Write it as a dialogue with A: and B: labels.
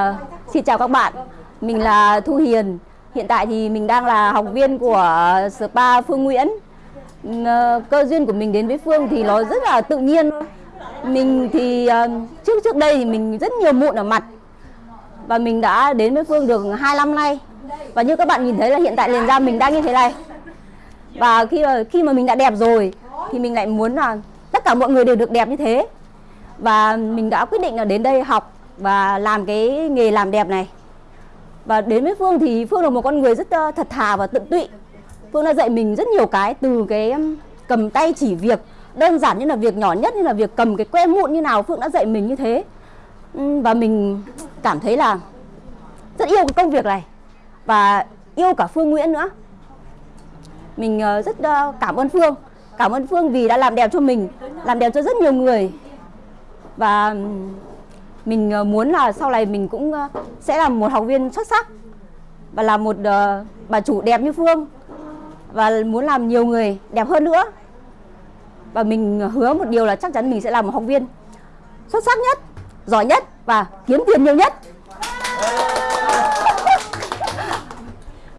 A: À, xin chào các bạn, mình là Thu Hiền. Hiện tại thì mình đang là học viên của spa Phương Nguyễn. Ờ, cơ duyên của mình đến với Phương thì nó rất là tự nhiên. Mình thì ờ, trước trước đây thì mình rất nhiều mụn ở mặt và mình đã đến với Phương được 2 năm nay. Và như các bạn nhìn thấy là hiện tại liền da mình đang như thế này. Và khi mà khi mà mình đã đẹp rồi thì mình lại muốn là tất cả mọi người đều được đẹp như thế. Và mình đã quyết định là đến đây học và làm cái nghề làm đẹp này. Và đến với Phương thì Phương là một con người rất ờ, thật thà và tận tụy. Phương đã dạy mình rất nhiều cái, từ cái cầm tay chỉ việc, đơn giản như là việc nhỏ nhất, như là việc cầm cái que mụn như nào Phương đã dạy mình như thế. Và mình cảm thấy là rất yêu cái công việc này và yêu cả Phương Nguyễn nữa. Mình ờ, rất ờ, cảm ơn Phương. Cảm ơn Phương vì đã làm đẹp cho mình, làm đẹp cho rất nhiều người. Và mình ờ, muốn là sau này mình cũng ờ, sẽ là một học viên xuất sắc và là một ờ, bà chủ đẹp như Phương và muốn làm nhiều người đẹp hơn nữa. Và mình hứa một điều là chắc chắn mình sẽ là một học viên xuất sắc nhất, giỏi nhất và kiếm tiền nhiều nhất.